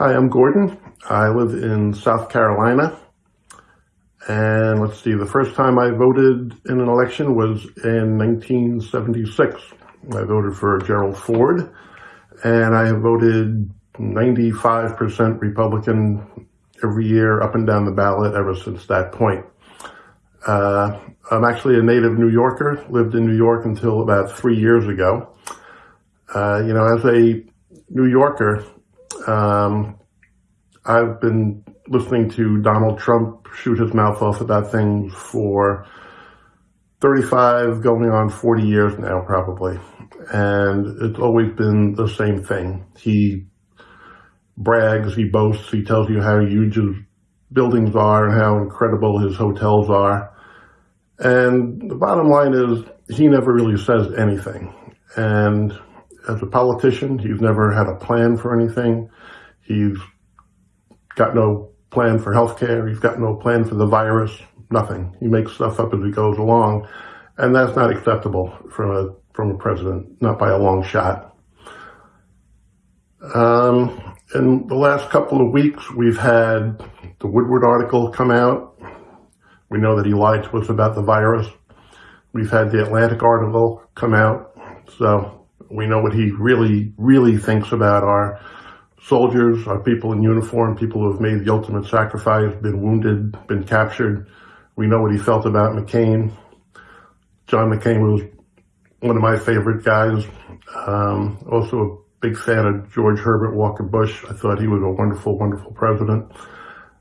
Hi, I'm Gordon. I live in South Carolina. And let's see, the first time I voted in an election was in 1976. I voted for Gerald Ford, and I have voted 95% Republican every year up and down the ballot ever since that point. Uh, I'm actually a native New Yorker, lived in New York until about three years ago. Uh, you know, as a New Yorker, um, I've been listening to Donald Trump shoot his mouth off about things for 35 going on 40 years now, probably. And it's always been the same thing. He brags, he boasts, he tells you how huge his buildings are and how incredible his hotels are. And the bottom line is he never really says anything. And as a politician, he's never had a plan for anything. He's got no plan for healthcare. He's got no plan for the virus, nothing. He makes stuff up as he goes along. And that's not acceptable from a, from a president, not by a long shot. Um, in the last couple of weeks, we've had the Woodward article come out. We know that he lied to us about the virus. We've had the Atlantic article come out. So we know what he really, really thinks about our soldiers, our people in uniform, people who have made the ultimate sacrifice, been wounded, been captured. We know what he felt about McCain. John McCain was one of my favorite guys. Um, also a big fan of George Herbert Walker Bush. I thought he was a wonderful, wonderful president.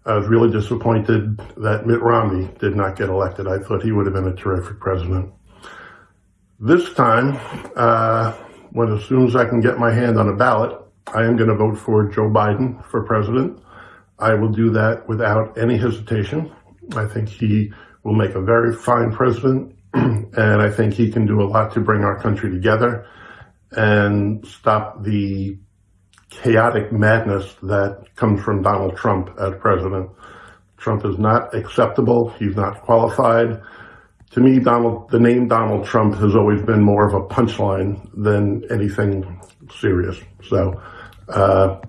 I was really disappointed that Mitt Romney did not get elected. I thought he would have been a terrific president. This time, uh, when as soon as I can get my hand on a ballot, I am going to vote for Joe Biden for president. I will do that without any hesitation. I think he will make a very fine president, and I think he can do a lot to bring our country together and stop the chaotic madness that comes from Donald Trump as president. Trump is not acceptable. He's not qualified. To me, Donald, the name Donald Trump has always been more of a punchline than anything serious. So uh,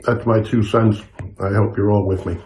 that's my two cents. I hope you're all with me.